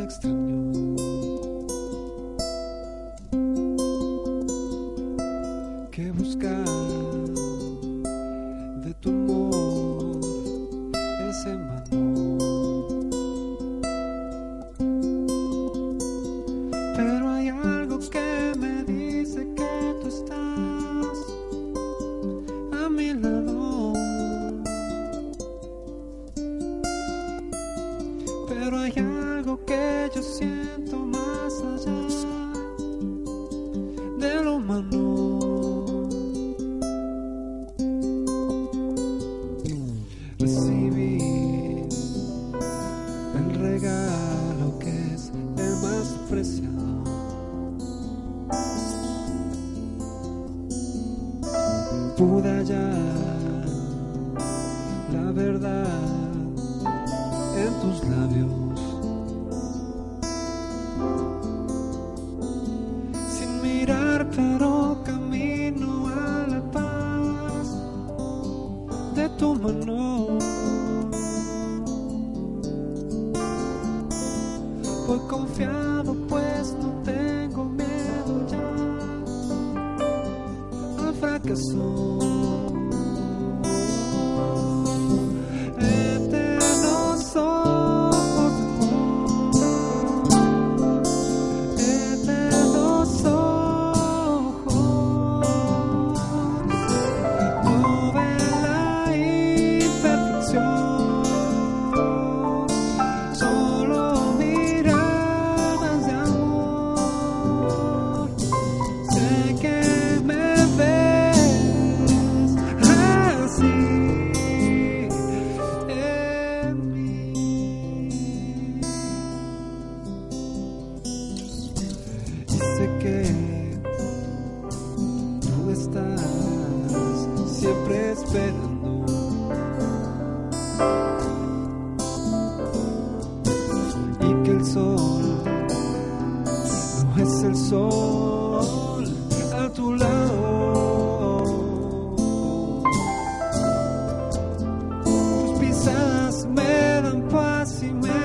es extraño. Que buscar de tu amor es en vano. Pero hay algo que me dice que tú estás a mi lado. Pero hay algo que yo siento más allá de lo humano. Recibí el regalo que es el más preciado. Pude hallar la verdad en tus labios. De tu mano. Voy confiado, pues no tengo miedo ya al fracaso. siempre esperando. Y que el sol no es el sol a tu lado. Tus pisadas me dan paz y me